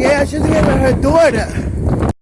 Yeah, she's getting her daughter.